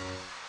you